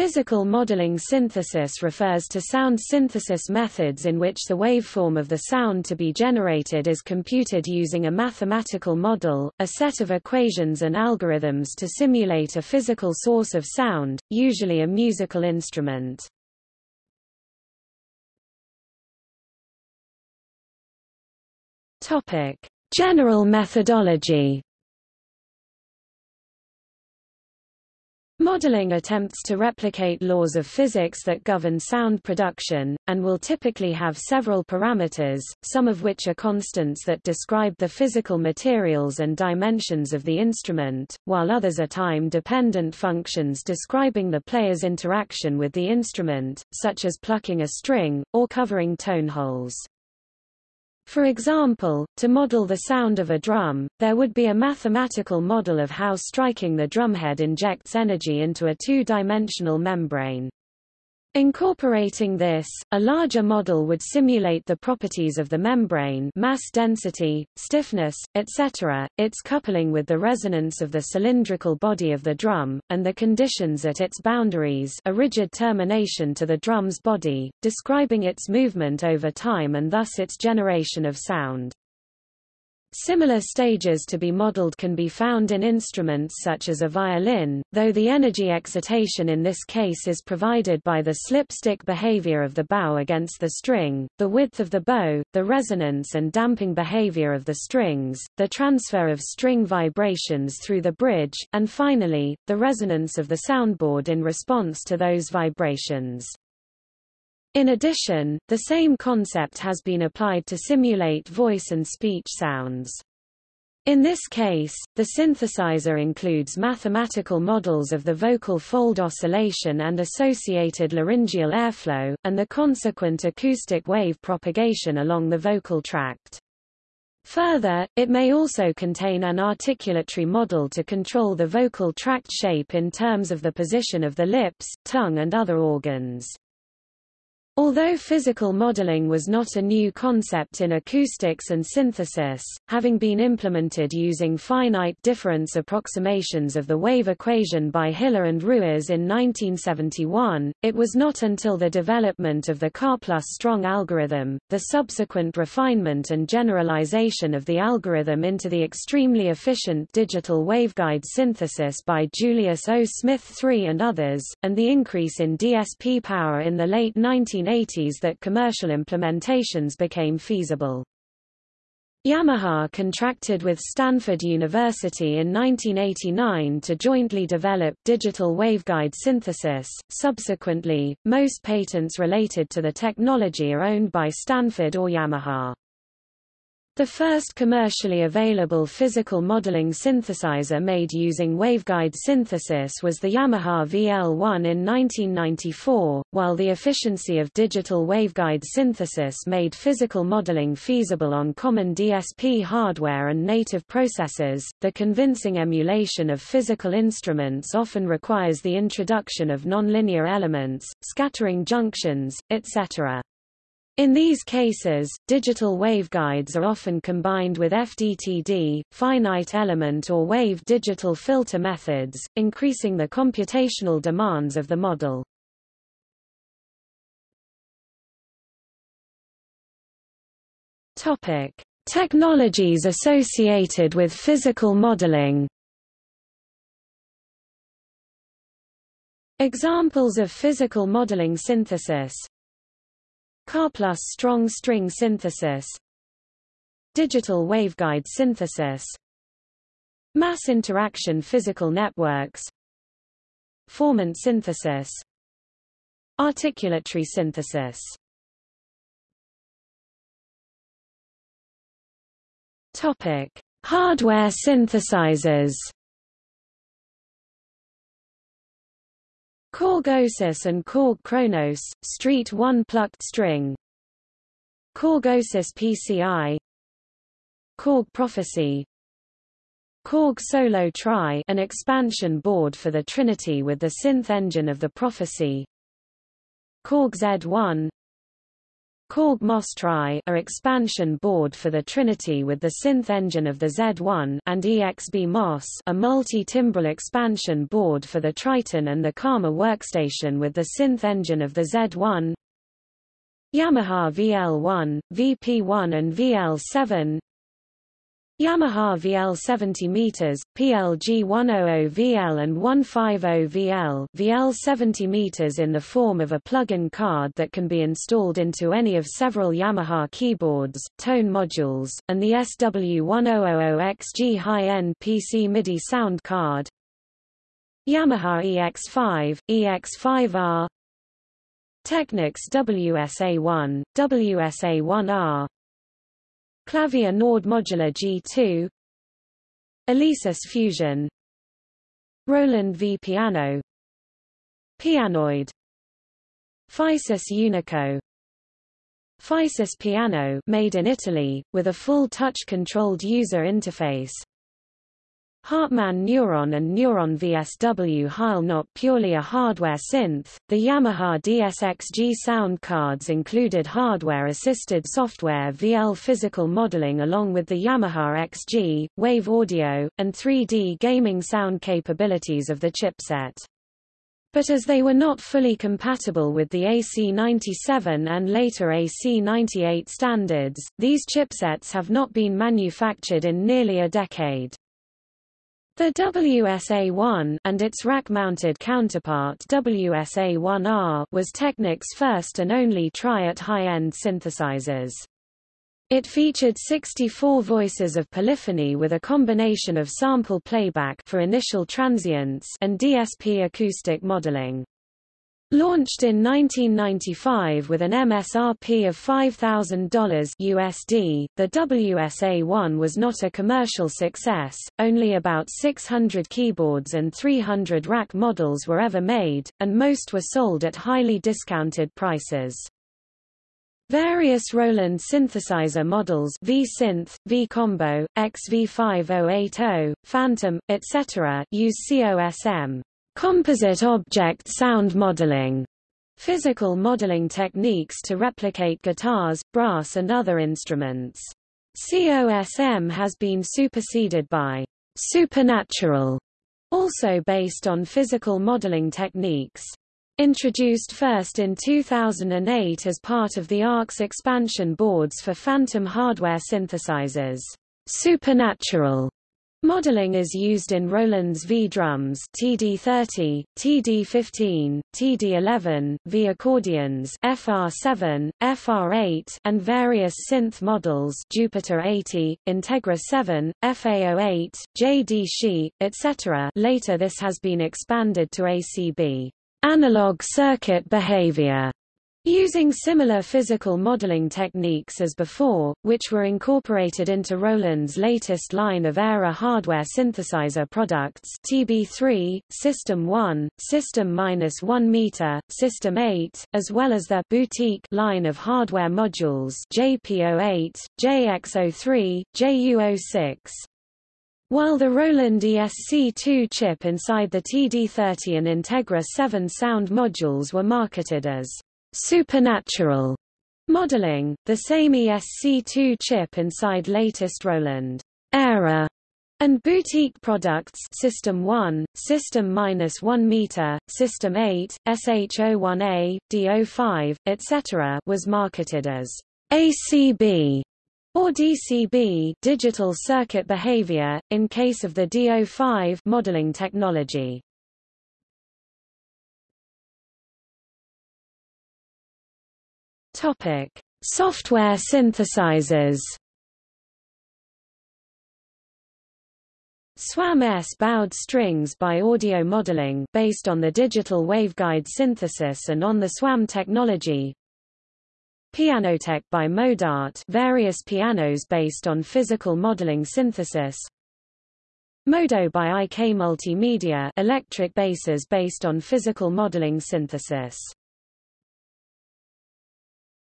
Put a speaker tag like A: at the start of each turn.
A: Physical modeling synthesis refers to sound synthesis methods in which the waveform of the sound to be generated is computed using a mathematical model, a set of equations and algorithms to simulate a physical source of sound, usually a musical instrument. General methodology Modeling attempts to replicate laws of physics that govern sound production, and will typically have several parameters, some of which are constants that describe the physical materials and dimensions of the instrument, while others are time-dependent functions describing the player's interaction with the instrument, such as plucking a string, or covering tone holes. For example, to model the sound of a drum, there would be a mathematical model of how striking the drumhead injects energy into a two-dimensional membrane. Incorporating this, a larger model would simulate the properties of the membrane mass density, stiffness, etc., its coupling with the resonance of the cylindrical body of the drum, and the conditions at its boundaries a rigid termination to the drum's body, describing its movement over time and thus its generation of sound. Similar stages to be modeled can be found in instruments such as a violin, though the energy excitation in this case is provided by the slip-stick behavior of the bow against the string, the width of the bow, the resonance and damping behavior of the strings, the transfer of string vibrations through the bridge, and finally, the resonance of the soundboard in response to those vibrations. In addition, the same concept has been applied to simulate voice and speech sounds. In this case, the synthesizer includes mathematical models of the vocal fold oscillation and associated laryngeal airflow, and the consequent acoustic wave propagation along the vocal tract. Further, it may also contain an articulatory model to control the vocal tract shape in terms of the position of the lips, tongue and other organs. Although physical modeling was not a new concept in acoustics and synthesis, having been implemented using finite difference approximations of the wave equation by Hiller and Ruiz in 1971, it was not until the development of the Karplus-Strong algorithm, the subsequent refinement and generalization of the algorithm into the extremely efficient digital waveguide synthesis by Julius O. Smith III and others, and the increase in DSP power in the late 1980s 1980s that commercial implementations became feasible. Yamaha contracted with Stanford University in 1989 to jointly develop digital waveguide synthesis. Subsequently, most patents related to the technology are owned by Stanford or Yamaha. The first commercially available physical modeling synthesizer made using waveguide synthesis was the Yamaha VL1 in 1994. While the efficiency of digital waveguide synthesis made physical modeling feasible on common DSP hardware and native processors, the convincing emulation of physical instruments often requires the introduction of nonlinear elements, scattering junctions, etc. In these cases, digital waveguides are often combined with FDTD, finite element or wave digital filter methods, increasing the computational demands of the model. Topic: Technologies associated with physical modeling. Examples of physical modeling synthesis Karplus-Strong string synthesis. Digital waveguide synthesis. Mass interaction physical networks. Formant synthesis. Articulatory synthesis. Topic: Hardware synthesizers Korg OASYS and Korg Kronos, Street 1 plucked string. Korg OASYS PCI Korg Prophecy. Korg Solo Tri an expansion board for the Trinity with the synth engine of the Prophecy. Korg Z1 Korg MOSS-TRI a expansion board for the Trinity with the synth engine of the Z1 and EXB MOS a multi-timbral expansion board for the Triton and the Karma workstation with the synth engine of the Z1 Yamaha VL1, VP1 and VL7 Yamaha VL 70 meters, PLG 100 VL and 150 VL, VL 70 meters in the form of a plug-in card that can be installed into any of several Yamaha keyboards, tone modules, and the SW1000XG high-end PC MIDI sound card. Yamaha EX5, EX5R, Technics WSA1, WSA1R, Clavia Nord Modular G2 Alesis Fusion. Roland V Piano. Pianoid. Physis Unico. Physis Piano made in Italy, with a full touch-controlled user interface Hartmann Neuron and Neuron VSW Heil not purely a hardware synth, the Yamaha DSXG sound cards included hardware-assisted software VL physical modeling along with the Yamaha XG, wave audio, and 3D gaming sound capabilities of the chipset. But as they were not fully compatible with the AC97 and later AC98 standards, these chipsets have not been manufactured in nearly a decade. The WSA-1 and its rack-mounted counterpart WSA-1R was Technic's first and only try at high-end synthesizers. It featured 64 voices of polyphony with a combination of sample playback for initial transients and DSP acoustic modeling. Launched in 1995 with an MSRP of $5,000 USD, the WSA-1 was not a commercial success, only about 600 keyboards and 300 rack models were ever made, and most were sold at highly discounted prices. Various Roland synthesizer models V-Synth, V-Combo, XV5080, Fantom, etc. use COSM. Composite object sound modeling physical modeling techniques to replicate guitars, brass and other instruments. COSM has been superseded by supernatural, also based on physical modeling techniques. Introduced first in 2008 as part of the ARX expansion boards for Fantom hardware synthesizers. Supernatural Modeling is used in Roland's V-drums TD30, TD15, TD11, V accordions FR7, FR8 and various synth models Jupiter 80, Integra 7, FA08, JD etc. Later this has been expanded to ACB analog circuit behavior Using similar physical modeling techniques as before, which were incorporated into Roland's latest line of AIRA hardware synthesizer products TB3, System 1, System-1 meter, System 8, as well as their boutique line of hardware modules JP08, JX03, JU06. While the Roland ESC2 chip inside the TD30 and Integra 7 sound modules were marketed as supernatural modeling, the same ESC2 chip inside latest Roland AIRA and boutique products System 1, System-1 meter, System 8, SH01A, D05, etc. was marketed as ACB or DCB digital circuit behavior, in case of the D05 modeling technology. Topic: Software synthesizers. SWAM-S bowed strings by audio modeling based on the digital waveguide synthesis and on the SWAM technology. Pianoteq by Modartt various pianos based on physical modeling synthesis. Modo by IK Multimedia electric basses based on physical modeling synthesis.